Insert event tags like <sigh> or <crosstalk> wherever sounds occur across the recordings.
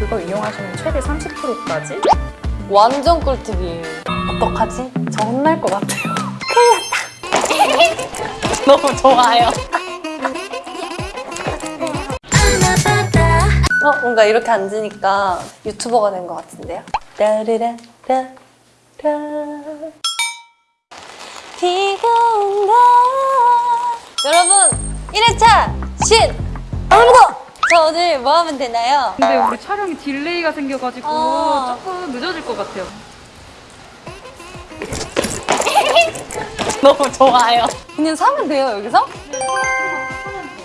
그걸 이용하시면 최대 30%까지 완전 꿀팁이에요. 어떡하지? 저 혼날 것 같아요. <laughs> 큰일 났다. <laughs> 너무 좋아요. <laughs> 어, 뭔가 이렇게 앉으니까 유튜버가 된 것 같은데요? 따르라, 라, 라. 비가 온다. 여러분, 1회차 신! 오늘부터! 저 오늘 뭐 하면 되나요? 근데 우리 촬영이 delay가 생겨가지고 아. 조금 늦어질 것 같아요 <laughs> 너무 좋아요. 그냥 사면 돼요, 여기서?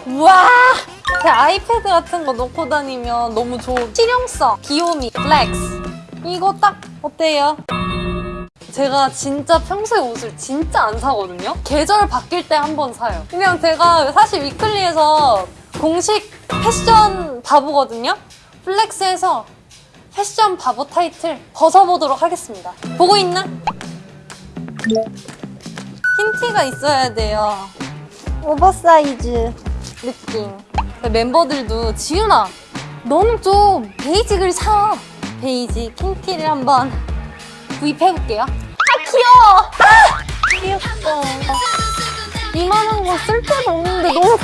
우와! 제 아이패드 같은 거 놓고 다니면 너무 좋은 실용성, 귀요미, flex. 이거 딱 어때요? 제가 진짜 평소에 옷을 진짜 안 사거든요? 계절 바뀔 때 한 번 사요. 그냥 제가 사실 위클리에서 공식 패션 바보거든요? flex에서 패션 바보 타이틀 벗어보도록 하겠습니다. 보고 있나? 흰 티가 있어야 돼요. 오버사이즈 느낌. 멤버들도 지윤아, 너는 좀 basic을 사. basic 흰 티를 한번 구입해볼게요. 아 귀여워. 아, 귀엽다. 이만한 거 쓸 데가 없는데 너무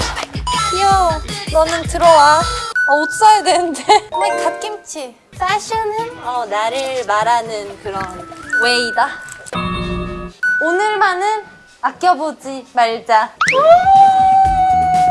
귀여워. 너는 들어와. 어, 옷 사야 되는데. <laughs> 왜 갓김치? 패션은 어, 나를 말하는 그런 웨이다. 오늘만은 아껴보지 말자.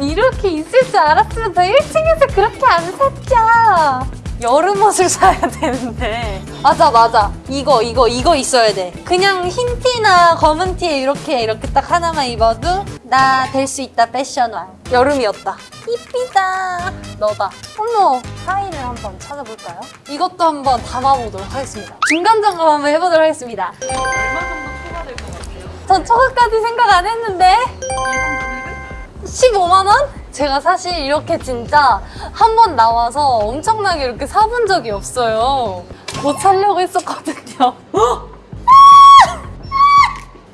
이렇게 있을 줄 알았으면 저 1층에서 그렇게 안 샀죠. 여름 옷을 사야 되는데. 맞아, 맞아. 이거, 이거, 이거 있어야 돼. 그냥 흰 티나 검은 티에 이렇게, 이렇게 딱 하나만 입어도 나 될 수 있다, 패션왕. 여름이었다. 이쁘다. 너다. 어머, 파일을 한번 찾아볼까요? 이것도 한번 담아보도록 하겠습니다. 중간 점검 한번 해보도록 하겠습니다. 얼마 정도 초과될 것 같아요? 전 초과까지 생각 안 했는데 예상 금액은? 15만 원? 제가 사실 이렇게 진짜 한 번 나와서 엄청나게 이렇게 사본 적이 없어요. 못 사려고 했었거든요. <laughs>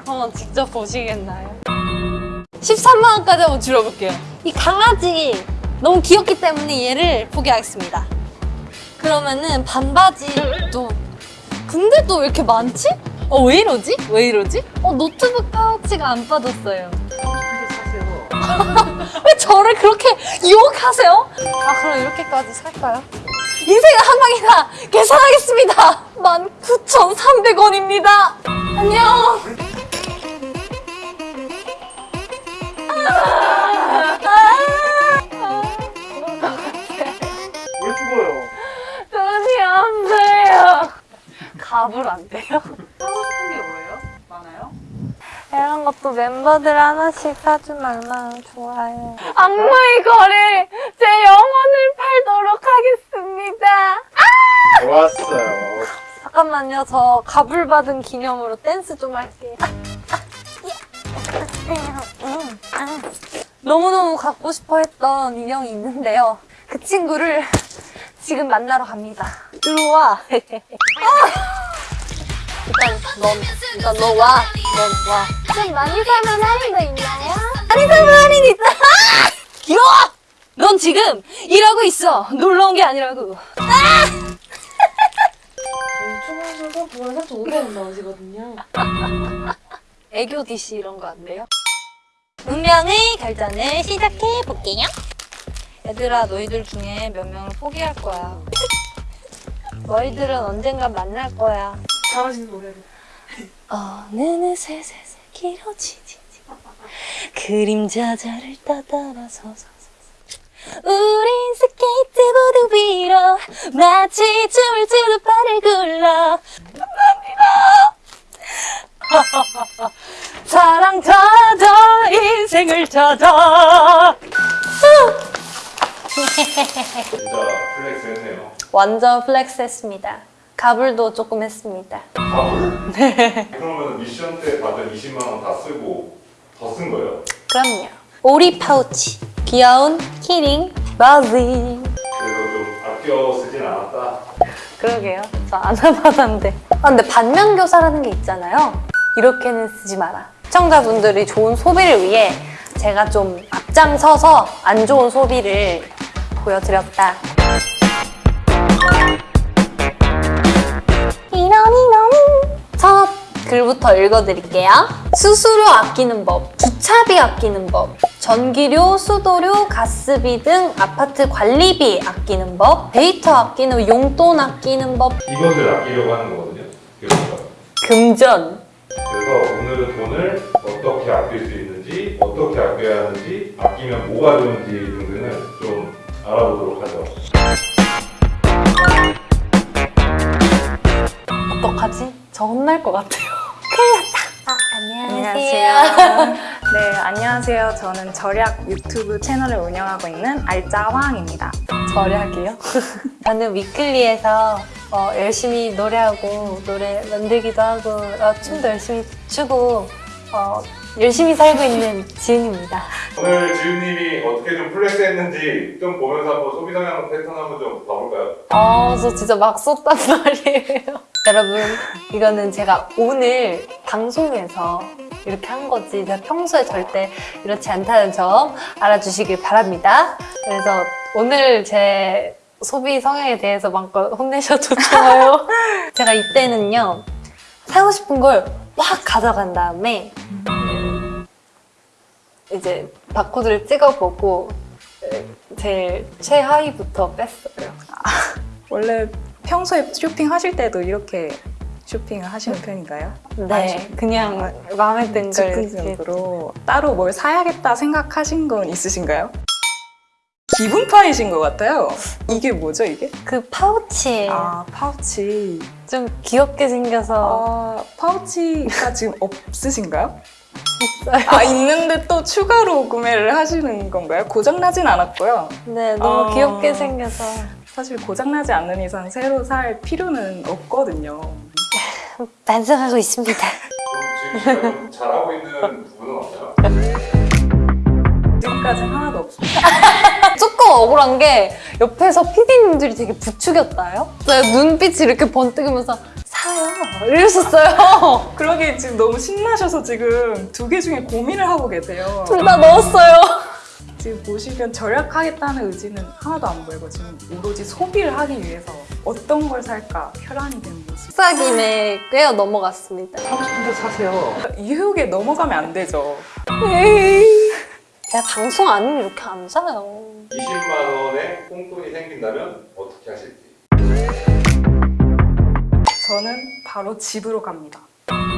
한번 직접 보시겠나요? 13만 원까지 한번 줄여볼게요. 이 강아지 너무 귀엽기 때문에 얘를 포기하겠습니다. 그러면은 반바지도 근데 또 왜 이렇게 많지? 어 왜 이러지? 왜 이러지? 어 노트북 파우치가 안 빠졌어요. 왜 저를 그렇게 유혹하세요? 아 그럼 이렇게까지 살까요? 인생은 한 방이다! 계산하겠습니다! 19,300원입니다! 안녕! 왜 죽어요? 돈이 없어요! 갑을 안 돼요? 이런 것도 멤버들 하나씩 사주면 얼마나 좋아요. 악마의 거래! 제 영혼을 팔도록 하겠습니다! 좋았어요. 잠깐만요. 저 갑을 받은 기념으로 댄스 좀 할게요. 너무너무 갖고 싶어 했던 인형이 있는데요. 그 친구를 지금 만나러 갑니다. 들어와. <laughs> 일단 넌, 일단 너 와. 넌 와. 좀 많이 사면 할인도 있나요? 많이 사면 할인 있다. 길어! 넌 지금 일하고 있어. 놀러 온 게 아니라고. 유튜브에서 그걸 살짝 500원 나오시거든요. 애교 DC 이런 거 안 돼요? 운명의 결전을 시작해 볼게요. 얘들아, 너희들 중에 몇 명을 포기할 거야. 너희들은 언젠가 만날 거야. 잘하시는 노래를. 어느 새새새 길어지지. 그림자 자를 따따라 서서 우린 스케이트보드 위로 마치 춤을 추듯 발을 굴러. 감사합니다. <laughs> 사랑 찾아 인생을 찾아 진짜 flex 했네요. 완전 flex 했습니다 가불도 조금 했습니다 밥을? 네. 그러면 미션 때 받은 20만 원 다 쓰고 더 쓴 거예요? 그럼요 오리 파우치 귀여운 키링 바지 그래서 좀 아껴 쓰진 않았다. 그러게요. 저안 해봤는데. 아, 근데 반면교사라는 게 있잖아요. 이렇게는 쓰지 마라. 시청자분들이 좋은 소비를 위해 제가 좀 앞장서서 안 좋은 소비를 보여드렸다. 글부터 읽어드릴게요. 수수료 아끼는 법, 주차비 아끼는 법, 전기료, 수도료, 가스비 등 아파트 관리비 아끼는 법, 데이터 아끼는 용돈 아끼는 법, 이것을 아끼려고 하는 거거든요. 그러니까 금전. 그래서 오늘은 돈을 어떻게 아낄 수 있는지, 어떻게 아껴야 하는지, 아끼면 뭐가 좋은지 등등을 좀 알아보도록 하죠. 어떡하지? 저 혼날 것 같아요. 큰일 났다. 안녕하세요. 네, 안녕하세요. 저는 절약 유튜브 채널을 운영하고 있는 알짜황입니다. 절약이요? <laughs> 저는 위클리에서 어, 열심히 노래하고 노래 만들기도 하고 어, 춤도 열심히 추고 어, 열심히 살고 있는 지은입니다. 오늘 지훈님이 어떻게 좀 플렉스했는지 좀 보면서 한번 소비 성향 패턴 한번 좀 봐볼까요? 아, 저 진짜 막 썼단 말이에요. 여러분, 이거는 제가 오늘 방송에서 이렇게 한 거지. 제가 평소에 절대 이렇지 않다는 점 알아주시길 바랍니다. 그래서 오늘 제 소비 성향에 대해서 마음껏 혼내셔도 좋아요. <laughs> 제가 이때는요, 사고 싶은 걸 확 가져간 다음에, 음, 이제 바코드를 찍어보고, 제일 최하위부터 뺐어요. 원래 평소에 쇼핑하실 때도 이렇게 쇼핑을 하시는 편인가요? 네, 그냥 마음에 든 걸 즉흥적으로 따로 뭘 사야겠다 생각하신 건 있으신가요? 기분파이신 것 같아요. 이게 뭐죠, 이게? 그 파우치에 아, 파우치. 좀 귀엽게 생겨서 아, 파우치가 지금 없으신가요? 있어요. 아, 있는데 또 추가로 구매를 하시는 건가요? 고장나진 않았고요. 네, 너무 어. 귀엽게 생겨서 사실 고장나지 않는 이상 새로 살 필요는 없거든요. 반성하고 있습니다. 지금 잘하고 있는 부분은 없나요? 지금까지는 하나도 없어요. <laughs> 조금 억울한 게 옆에서 PD님들이 되게 부추겼다요. 제가 눈빛이 이렇게 번뜩이면서 사요 이러셨어요. <laughs> 그러게 지금 너무 신나셔서 지금 두 개 중에 고민을 하고 계세요. 둘 다 넣었어요. 지금 보시면 절약하겠다는 의지는 하나도 안 보이고 지금 오로지 소비를 하기 위해서 어떤 걸 살까 혈안이 되는 거지. 식사 김에 꿰어 넘어갔습니다. 사고 싶은데 사세요. 유혹에 넘어가면 안 되죠. 제가 방송 아니면 이렇게 안 사요. 20만 원의 꽁돈이 생긴다면 어떻게 하실지. 저는 바로 집으로 갑니다.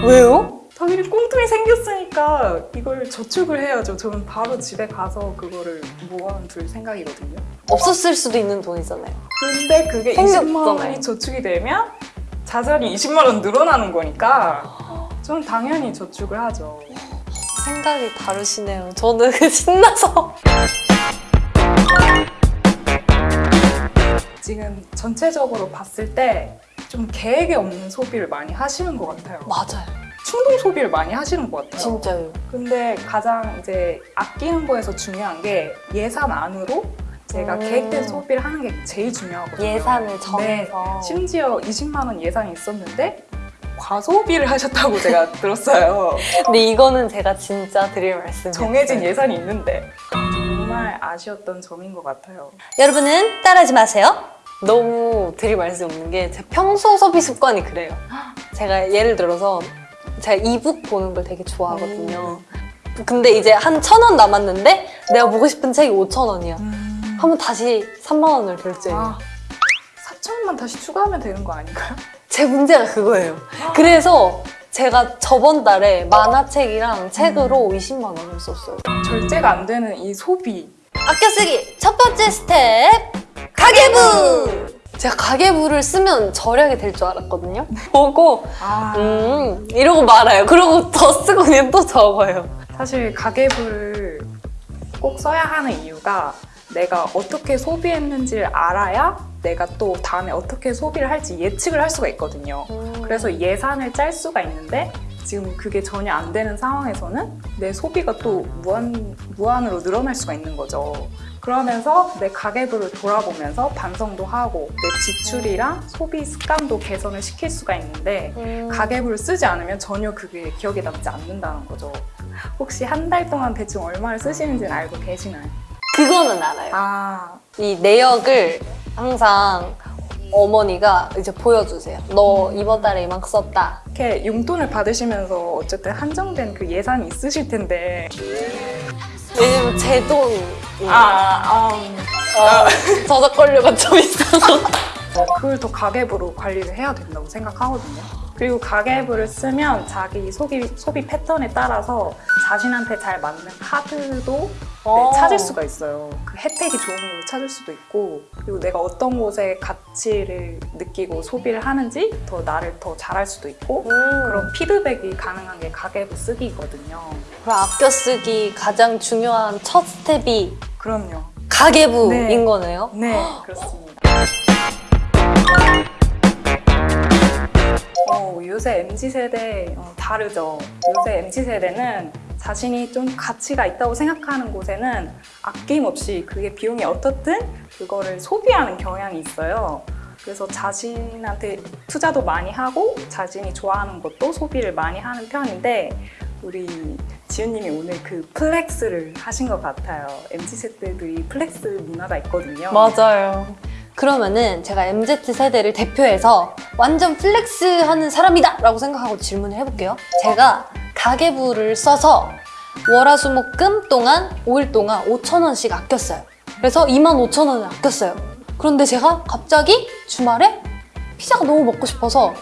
왜요? 당연히 꽁돈이 생겼으니까 이걸 저축을 해야죠. 저는 바로 집에 가서 그거를 모아둘 생각이거든요. 없었을 수도 있는 돈이잖아요. 근데 그게 생겼잖아요. 20만 원이 저축이 되면 자산이 20만 원 늘어나는 거니까 저는 당연히 저축을 하죠. 생각이 다르시네요. 저는 신나서. 지금 전체적으로 봤을 때 좀 계획이 없는 소비를 많이 하시는 것 같아요. 맞아요. 충동 소비를 많이 하시는 것 같아요. 진짜요. 근데 가장 이제 아끼는 거에서 중요한 게 예산 안으로 제가 음. 계획된 소비를 하는 게 제일 중요하거든요. 예산을 정해서. 네, 심지어 20만 원 예산이 있었는데 과소비를 하셨다고 제가 <laughs> 들었어요. 근데 이거는 제가 진짜 드릴 말씀이에요. 정해진 예산이 있는데 정말 아쉬웠던 점인 것 같아요. 여러분은 따라하지 마세요. 너무 드릴 말씀이 없는 게 제 평소 소비 습관이 그래요. 제가 예를 들어서 제가 이북 보는 걸 되게 좋아하거든요. 근데 이제 한 천 원 남았는데 내가 보고 싶은 책이 오천 원이야. 하면 다시 3만 원을 결제해요. 아, 4천 원만 다시 추가하면 되는 거 아닌가요? 제 문제가 그거예요. 그래서 제가 저번 달에 만화책이랑 책으로 20만 원을 썼어요. 절제가 안 되는 이 소비. 아껴 쓰기 첫 번째 스텝 가계부! 제가 가계부를 쓰면 절약이 될 줄 알았거든요. <laughs> 보고 아, 음 이러고 말아요. 그러고 더 쓰고 그냥 또 적어요. 사실 가계부를 꼭 써야 하는 이유가 내가 어떻게 소비했는지를 알아야 내가 또 다음에 어떻게 소비를 할지 예측을 할 수가 있거든요. 그래서 예산을 짤 수가 있는데 지금 그게 전혀 안 되는 상황에서는 내 소비가 또 무한, 무한으로 늘어날 수가 있는 거죠. 그러면서 내 가계부를 돌아보면서 반성도 하고 내 지출이랑 소비 습관도 개선을 시킬 수가 있는데 음. 가계부를 쓰지 않으면 전혀 그게 기억에 남지 않는다는 거죠. 혹시 한 달 동안 대충 얼마를 쓰시는지는 알고 계시나요? 그거는 알아요. 아, 이 내역을 항상 어머니가 이제 보여주세요. 너 이번 달에 이만큼 썼다. 이렇게 용돈을 받으시면서 어쨌든 한정된 그 예산이 있으실 텐데 왜냐면 제 돈. 아, 음. 어, 저작권료가 좀 있어서. 그걸 더 가계부로 관리를 해야 된다고 생각하거든요. 그리고 가계부를 쓰면 자기 소비, 소비 패턴에 따라서 자신한테 잘 맞는 카드도 네, 찾을 수가 있어요. 그 혜택이 좋은 걸 찾을 수도 있고 그리고 내가 어떤 곳에 가치를 느끼고 소비를 하는지 더 나를 더 잘할 수도 있고 음. 그런 피드백이 가능한 게 가계부 쓰기거든요. 그럼 아껴 쓰기 가장 중요한 첫 스텝이 그럼요. 가계부인 네. 거네요. 네, <gasps> 그렇습니다. 요새 MZ 세대 어, 다르죠. 요새 MZ 세대는 자신이 좀 가치가 있다고 생각하는 곳에는 아낌없이 그게 비용이 어떻든 그거를 소비하는 경향이 있어요. 그래서 자신한테 투자도 많이 하고 자신이 좋아하는 것도 소비를 많이 하는 편인데 우리 지윤님이 오늘 그 flex를 하신 것 같아요. MZ 세대들이 flex 문화가 있거든요. 맞아요. 그러면은 제가 MZ 세대를 대표해서 완전 flex 하는 사람이다! 라고 생각하고 질문을 해볼게요. 제가 가계부를 써서 월화수목금 동안 5일 동안 5천원씩 아꼈어요. 그래서 2만 5천원을 아꼈어요. 그런데 제가 갑자기 주말에 피자가 너무 먹고 싶어서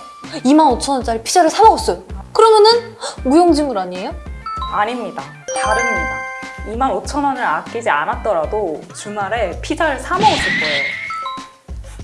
2만 5천원짜리 피자를 사 먹었어요. 그러면은 무용지물 아니에요? 아닙니다. 다릅니다. 2만 5천 원을 아끼지 않았더라도 주말에 피자를 사 먹었을 거예요.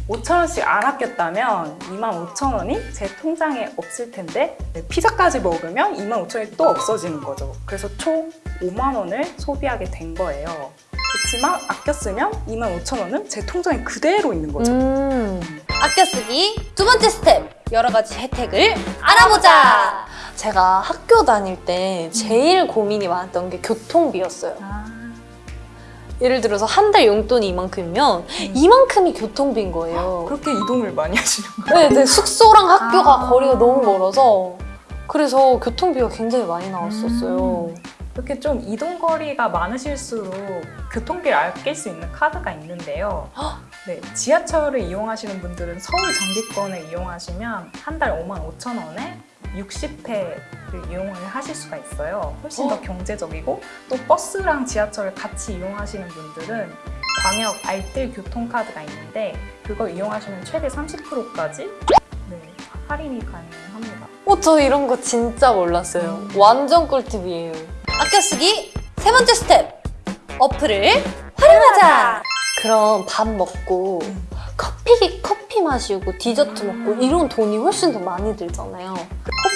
5천 원씩 안 아꼈다면 2만 5천 원이 제 통장에 없을 텐데 네, 피자까지 먹으면 2만 5천 원이 또 없어지는 거죠. 그래서 총 5만 원을 소비하게 된 거예요. 그렇지만 아꼈으면 2만 5천 원은 제 통장에 그대로 있는 거죠. 음. 아껴 쓰기 두 번째 스텝 여러 가지 혜택을 알아보자. 제가 학교 다닐 때 제일 고민이 많았던 게 교통비였어요. 아, 예를 들어서 한 달 용돈이 이만큼이면 이만큼이 교통비인 거예요. 그렇게 이동을 많이 하시는 거예요? 네, 네, 숙소랑 학교가 아. 거리가 너무 멀어서 그래서 교통비가 굉장히 많이 나왔었어요. 이렇게 좀 이동 거리가 많으실수록 교통비를 아낄 수 있는 카드가 있는데요. <gasps> 네, 지하철을 이용하시는 분들은 서울 정기권을 이용하시면 한 달 5만 5천 원에 60회를 이용을 하실 수가 있어요. 훨씬 더 경제적이고 또 버스랑 지하철을 같이 이용하시는 분들은 광역 알뜰 교통카드가 있는데 그거 이용하시면 최대 30%까지 네, 할인이 가능합니다. 어, 저 이런 거 진짜 몰랐어요. 완전 꿀팁이에요. 아껴 쓰기 세 번째 스텝. 어플을 활용하자. 그럼 밥 먹고 커피 커피 마시고 디저트 먹고 이런 돈이 훨씬 더 많이 들잖아요.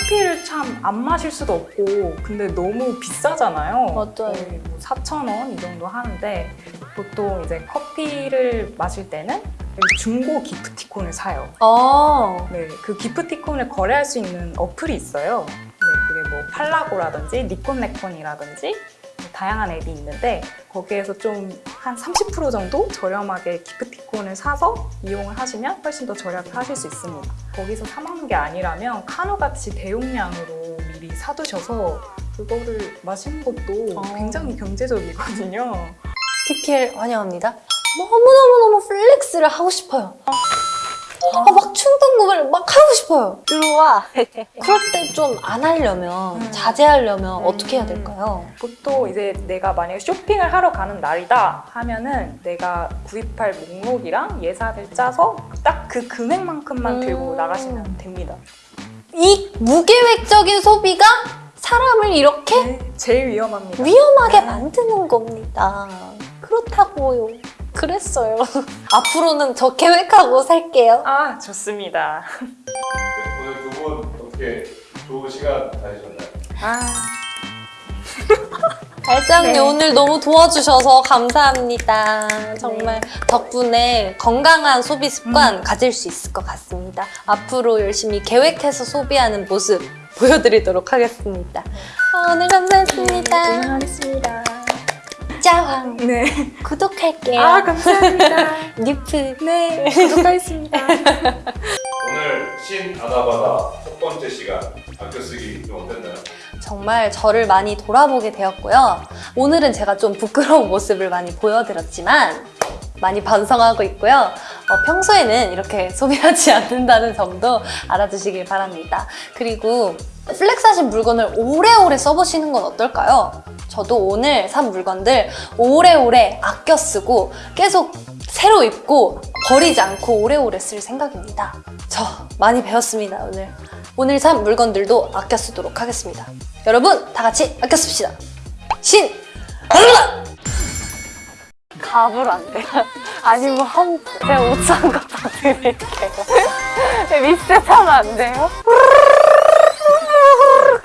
커피를 참 안 마실 수도 없고 근데 너무 비싸잖아요. 맞아요. 거의 뭐 4,000원 이 정도 하는데 보통 이제 커피를 마실 때는 중고 기프티콘을 사요. 아, 네, 그 기프티콘을 거래할 수 있는 어플이 있어요. 네, 그게 뭐 팔라고라든지 니콘내콘이라든지 다양한 앱이 있는데 거기에서 좀 한 30% 정도 저렴하게 기프티콘을 사서 이용을 하시면 훨씬 더 저렴하게 하실 수 있습니다. 거기서 사 먹는 게 아니라면 카누같이 대용량으로 미리 사두셔서 그거를 마시는 것도 어. 굉장히 경제적이거든요. PPL 환영합니다. 너무너무너무 flex를 하고 싶어요. 아, 막 충동 구매를 막 하고 싶어요. 이리 와. <laughs> 그럴 때 좀 안 하려면, 음. 자제하려면 음. 어떻게 해야 될까요? 보통 이제 내가 만약에 쇼핑을 하러 가는 날이다 하면은 내가 구입할 목록이랑 예산을 짜서 딱 그 금액만큼만 음. 들고 나가시면 됩니다. 이 무계획적인 소비가 사람을 이렇게 네, 제일 위험합니다. 위험하게 만드는 겁니다. 그렇다고요. 그랬어요. <laughs> 앞으로는 저 계획하고 살게요. 아 좋습니다. 네, 오늘 두 분 어떻게 좋은 시간 다니셨나요? 아 반장님 네. 오늘 너무 도와주셔서 감사합니다. 정말 덕분에 건강한 소비 습관 가질 수 있을 것 같습니다. 앞으로 열심히 계획해서 소비하는 모습 보여드리도록 하겠습니다. 아, 오늘 감사했습니다. 응원하겠습니다. 짱! 네. 구독할게요. 아 감사합니다. <laughs> 리프. 네 구독하겠습니다. <laughs> 오늘 신 아나바다 첫 번째 시간 아껴 쓰기 좀 어땠나요? 정말 저를 많이 돌아보게 되었고요. 오늘은 제가 좀 부끄러운 <laughs> 모습을 많이 보여드렸지만 많이 반성하고 있고요. 어, 평소에는 이렇게 소비하지 않는다는 점도 알아두시길 바랍니다. 그리고 flex 하신 물건을 오래오래 써보시는 건 어떨까요? 저도 오늘 산 물건들 오래오래 아껴 쓰고 계속 새로 입고 버리지 않고 오래오래 쓸 생각입니다. 저 많이 배웠습니다, 오늘. 오늘 산 물건들도 아껴 쓰도록 하겠습니다. 여러분, 다 같이 아껴 씁시다. 신! 갑을 안 돼요. <laughs> 아니면 한, 제가 옷산거다 드릴게요. <laughs> 리셋하면 안 돼요? <laughs>